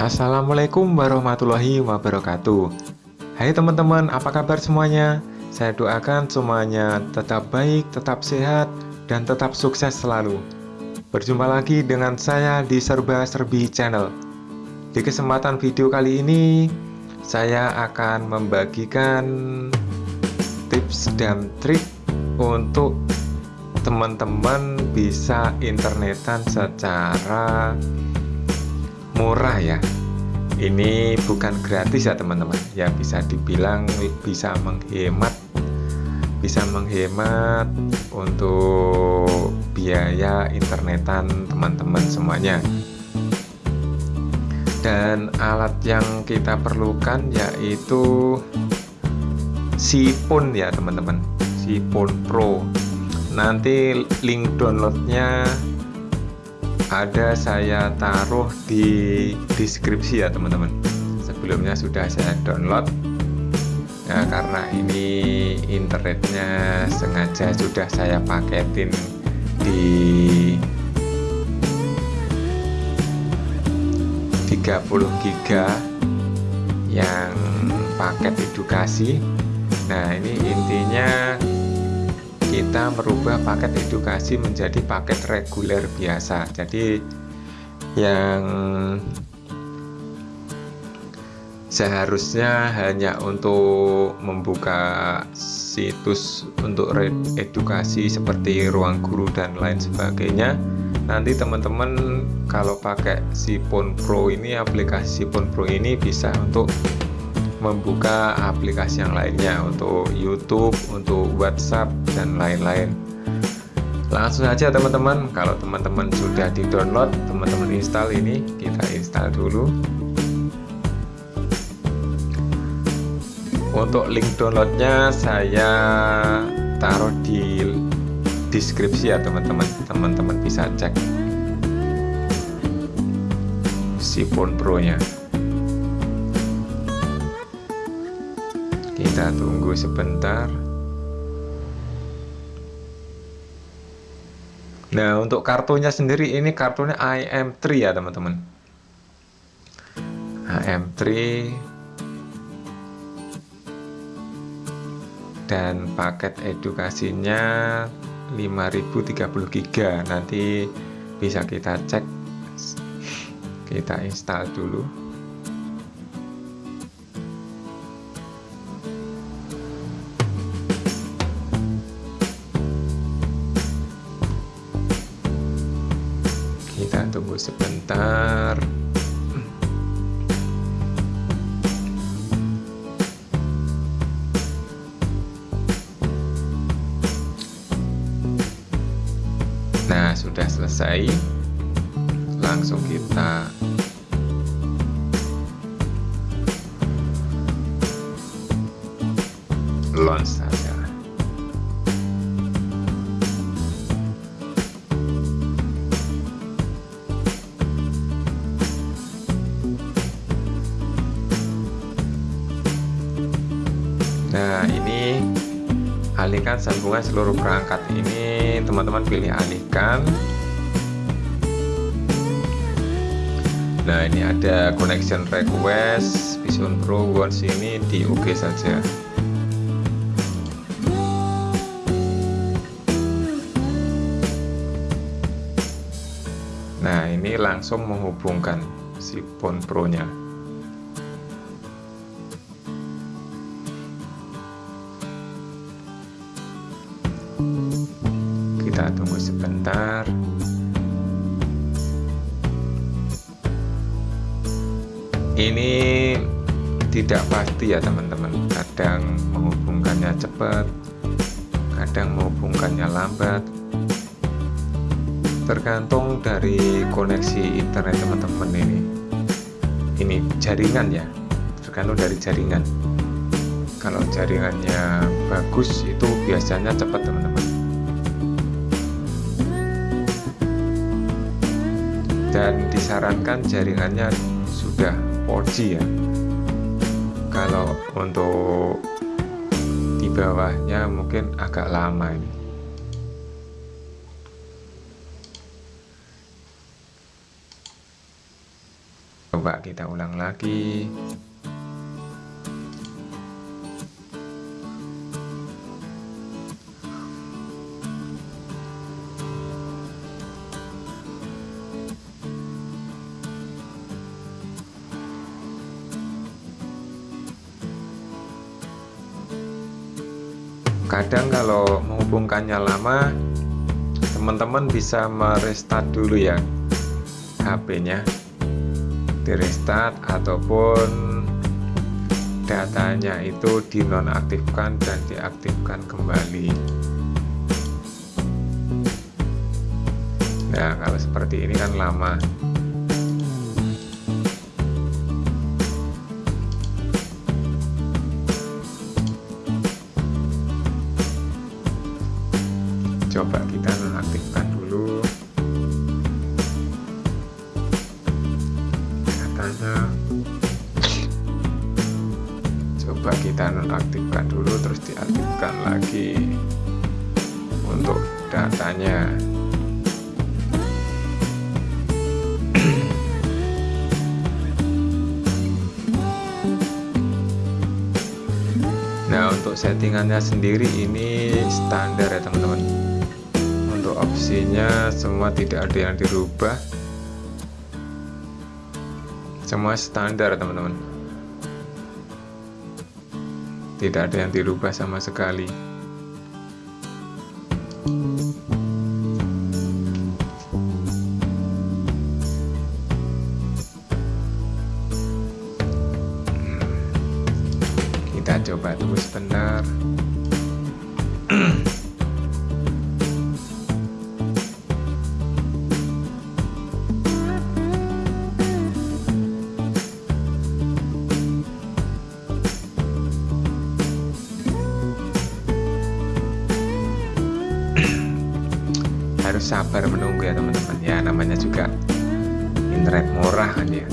Assalamualaikum warahmatullahi wabarakatuh. Hai teman-teman, apa kabar semuanya? Saya doakan semuanya tetap baik, tetap sehat, dan tetap sukses selalu. Berjumpa lagi dengan saya di Serba Serbi Channel. Di kesempatan video kali ini Saya akan membagikan tips dan trik untuk teman-teman bisa internetan secara murah ya. Ini bukan gratis ya teman-teman. Ya bisa dibilang bisa menghemat bisa menghemat untuk biaya internetan teman-teman semuanya. Dan alat yang kita perlukan yaitu Sipun ya teman-teman. Sipun Pro. Nanti link downloadnya ada saya taruh di deskripsi ya teman-teman. Sebelumnya sudah saya download. Ya karena ini internetnya sengaja sudah saya paketin di 30 giga yang paket edukasi. Nah ini intinya kita merubah paket edukasi menjadi paket reguler biasa. Jadi yang seharusnya hanya untuk membuka situs untuk edukasi seperti ruang guru dan lain sebagainya nanti teman-teman kalau pakai Sipon Pro ini aplikasi Sipon Pro ini bisa untuk membuka aplikasi yang lainnya untuk YouTube, untuk WhatsApp dan lain-lain. Langsung saja teman-teman, kalau teman-teman sudah di-download, teman-teman install ini, kita install dulu. Untuk link downloadnya saya taruh di deskripsi ya teman-teman, teman-teman bisa cek si phone pro-nya. Kita tunggu sebentar. Nah untuk kartunya sendiri ini kartunya IM3 ya teman-teman. IM3 dan paket edukasinya 5030 giga. Nanti bisa kita cek kita install dulu sebentar. Nah sudah selesai. Langsung kita launch saja sambungan seluruh perangkat ini teman-teman pilih alihkan. Nah ini ada connection request Vision Pro One ini di saja. Nah ini langsung menghubungkan si phone Pro nya sebentar. Ini tidak pasti ya teman-teman. Kadang menghubungkannya cepat kadang menghubungkannya lambat. Tergantung dari koneksi internet teman-teman ini. Ini jaringan ya. Tergantung dari jaringan. Kalau jaringannya bagus itu biasanya cepat teman-teman dan disarankan jaringannya sudah 4G ya. Kalau untuk di bawahnya mungkin agak lama ini. Coba kita ulang lagi kadang kalau menghubungkannya lama teman-teman bisa merestart dulu ya HP-nya di restart ataupun datanya itu dinonaktifkan dan diaktifkan kembali. Nah kalau seperti ini kan lama coba kita nonaktifkan dulu. Katanya coba kita nonaktifkan dulu terus diaktifkan lagi untuk datanya. Nah untuk settingannya sendiri ini standar ya teman-teman opsinya semua tidak ada yang dirubah. Semua standar teman-teman. Tidak ada yang dirubah sama sekali. Kita coba tunggu sebentar internet murah kan ya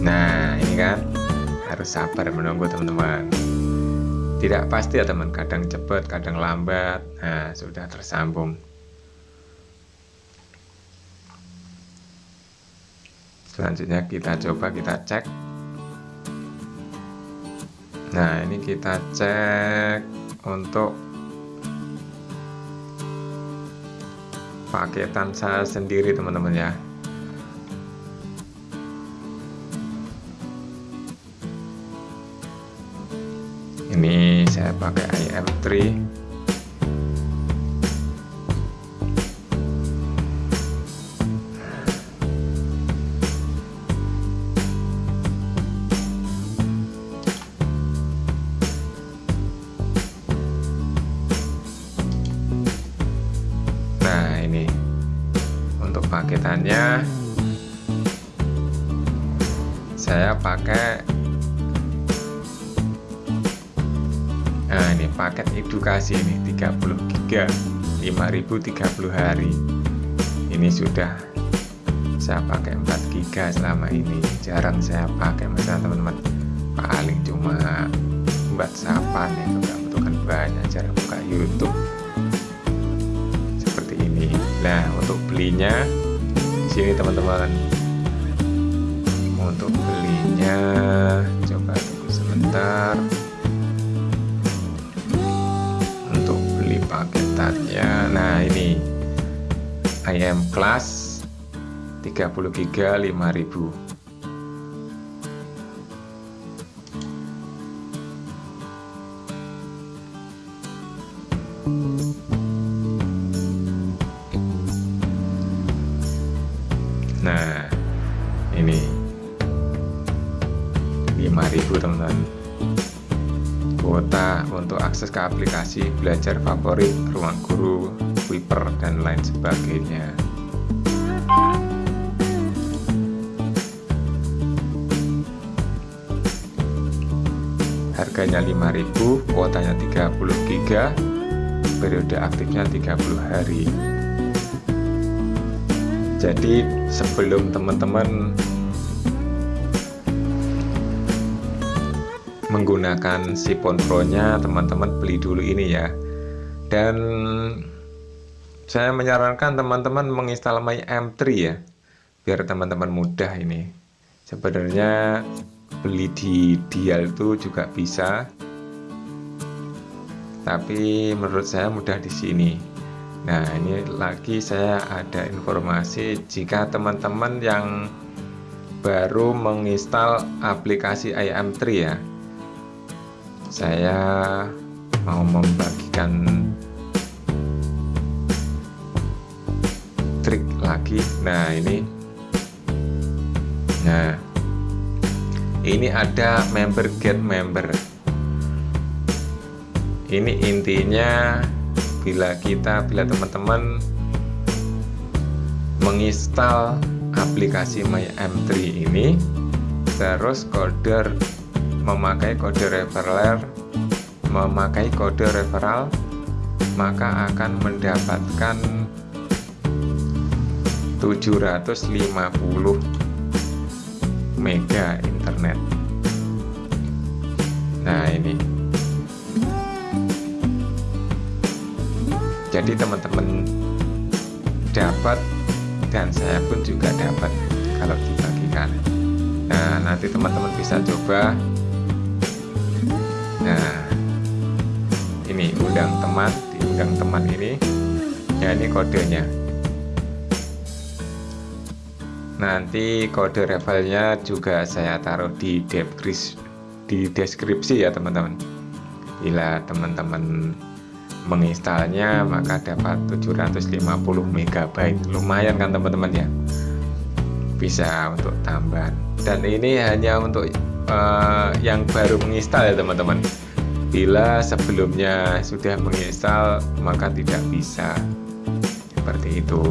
nah ini kan harus sabar menunggu teman-teman. Tidak pasti ya teman. Kadang cepat kadang lambat. Nah sudah tersambung. Selanjutnya kita coba kita cek. Nah ini kita cek untuk paketan saya sendiri teman-teman ya. Ini saya pakai IM3 ini 30 giga 5030 hari. Ini sudah saya pakai 4 giga selama ini. Jarang saya pakai misalnya teman-teman paling cuma buat sapan itu nggak butuhkan banyak jarang buka YouTube. Seperti ini. Nah untuk belinya sini teman-teman. Untuk belinya coba tunggu sebentar beli paketannya nah ini IM class 30 giga 5000 ke aplikasi belajar favorit ruang guru Wiper dan lain sebagainya. Harganya 5000 kuotanya 30 giga periode aktifnya 30 hari. Jadi sebelum teman-teman menggunakan sipon pro nya teman-teman beli dulu ini ya. Dan saya menyarankan teman-teman menginstal My M3 ya biar teman-teman mudah ini. Sebenarnya beli di dial itu juga bisa tapi menurut saya mudah di sini. Nah ini lagi saya ada informasi jika teman-teman yang baru menginstal aplikasi IM3 ya saya mau membagikan trik lagi. Nah ini. Nah ini ada member get member. Ini intinya bila kita bila teman-teman menginstal aplikasi My M3 ini terus kode memakai kode referral memakai kode referral maka akan mendapatkan 750 mega internet. Nah ini. Jadi teman-teman dapat dan saya pun juga dapat kalau dibagikan. Nah nanti teman-teman bisa coba nah ini undang teman diundang teman ini. Ya ini kodenya. Nanti kode revelnya juga saya taruh di deskripsi di deskripsi ya teman-teman. Bila teman-teman menginstalnya maka dapat 750 MB lumayan kan teman-teman ya? Bisa untuk tambahan. Dan ini hanya untuk uh, yang baru menginstal ya teman-teman. Bila sebelumnya sudah menginstal maka tidak bisa. Seperti itu.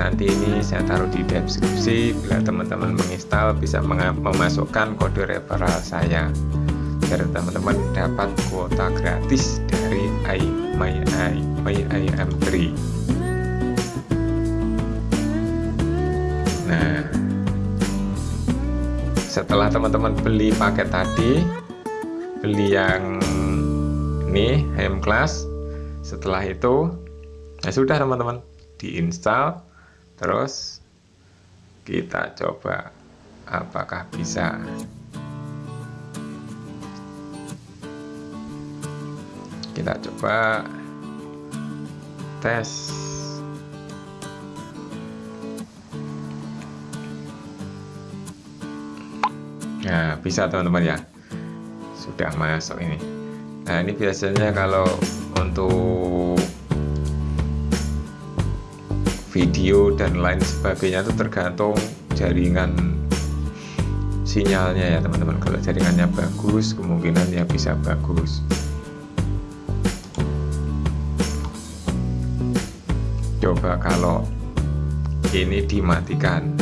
Nanti ini saya taruh di deskripsi. Bila teman-teman menginstal bisa memasukkan kode referral saya. Biar teman-teman dapat kuota gratis dari i my i my im3 nah setelah teman-teman beli paket tadi beli yang ini HM class setelah itu ya sudah teman-teman diinstal terus kita coba apakah bisa. Kita coba tes nah bisa teman-teman ya. Sudah masuk ini. Nah ini biasanya kalau untuk video dan lain sebagainya itu tergantung jaringan sinyalnya ya teman-teman. Kalau jaringannya bagus kemungkinan ya bisa bagus. Coba kalau ini dimatikan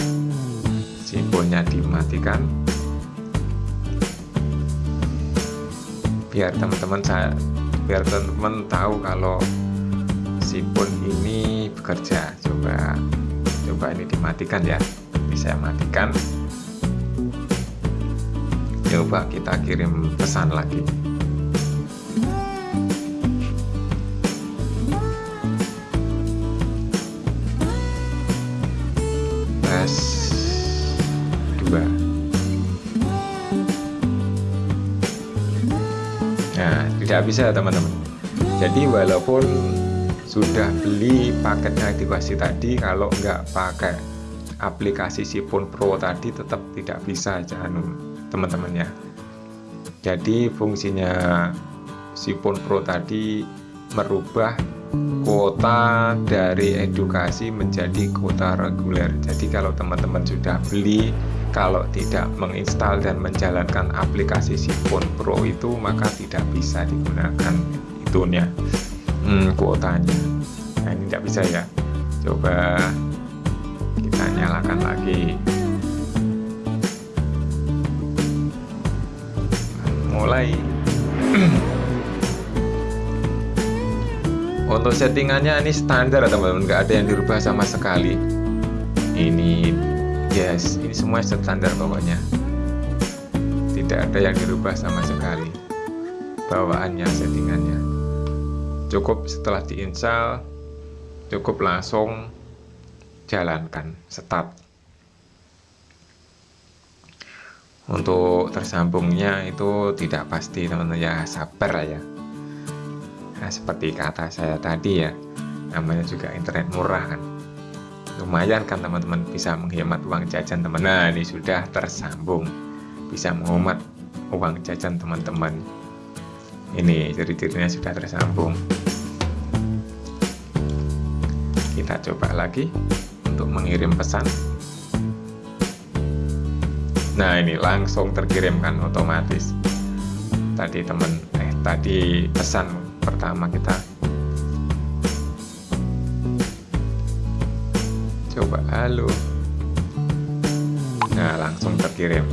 simbolnya dimatikan biar teman-teman saya biar teman-teman tahu kalau sipun ini bekerja. Coba coba ini dimatikan ya. Saya matikan. Coba kita kirim pesan lagi bisa teman-teman. Jadi walaupun sudah beli paket aktivasi tadi kalau nggak pakai aplikasi Sipon Pro tadi tetap tidak bisa jangan teman-teman ya. Jadi fungsinya Sipon Pro tadi merubah kuota dari edukasi menjadi kuota reguler. Jadi kalau teman-teman sudah beli kalau tidak menginstal dan menjalankan aplikasi Sipon Pro itu maka tidak bisa digunakan itunya hmm, kuotanya. Nah ini tidak bisa ya. Coba kita nyalakan lagi. Mulai. Untuk settingannya ini standar teman-teman. Nggak ada yang dirubah sama sekali. Ini yes ini semua standar pokoknya. Tidak ada yang dirubah sama sekali bawaannya settingannya. Cukup setelah diinstal cukup langsung jalankan start. Untuk tersambungnya itu tidak pasti teman-teman. Ya sabar ya. Nah, seperti kata saya tadi ya namanya juga internet murah kan. Lumayan kan teman-teman bisa menghemat uang jajan teman nah ini sudah tersambung. Bisa menghemat uang jajan teman-teman ini ciri-cirinya sudah tersambung. Kita coba lagi untuk mengirim pesan. Nah ini langsung terkirimkan otomatis. Tadi teman eh tadi pesan pertama kita. Coba halo. Nah langsung terkirim.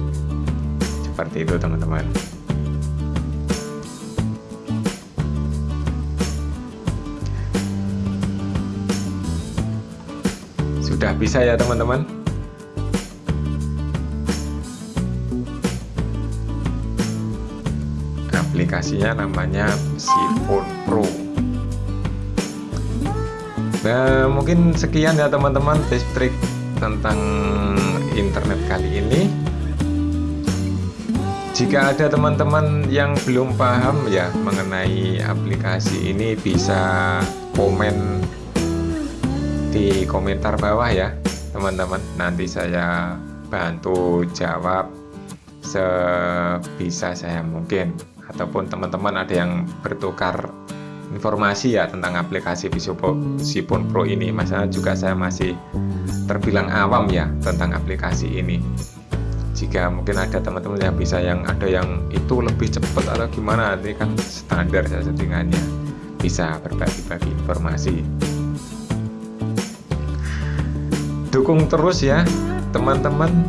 Seperti itu teman-teman sudah bisa ya teman-teman? Aplikasinya namanya Sipon Pro. Nah mungkin sekian ya teman-teman tips trik tentang internet kali ini. Jika ada teman-teman yang belum paham ya mengenai aplikasi ini bisa komen di komentar bawah ya teman-teman. Nanti saya bantu jawab sebisa saya mungkin. Ataupun teman-teman ada yang bertukar informasi ya tentang aplikasi Visipon Pro ini. Masalah juga saya masih terbilang awam ya tentang aplikasi ini. Jika mungkin ada teman-teman yang bisa yang ada yang itu lebih cepat atau gimana nanti kan standar saja settingannya. Bisa berbagi-bagi informasi dukung terus ya teman-teman.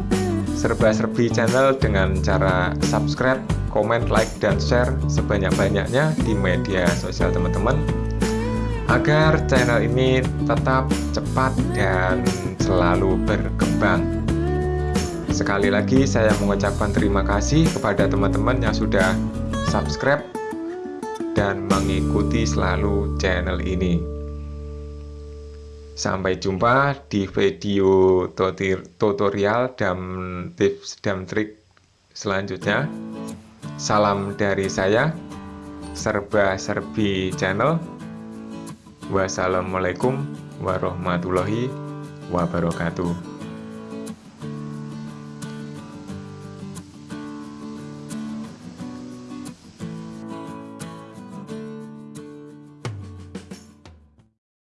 Serba-serbi channel dengan cara subscribe, comment, like, dan share sebanyak-banyaknya di media sosial teman-teman. Agar channel ini tetap cepat dan selalu berkembang. Sekali lagi saya mengucapkan terima kasih kepada teman-teman yang sudah subscribe dan mengikuti selalu channel ini. Sampai jumpa di video tutorial dan tips dan trik selanjutnya. Salam dari saya, Serba Serbi Channel. Wassalamualaikum warahmatullahi wabarakatuh.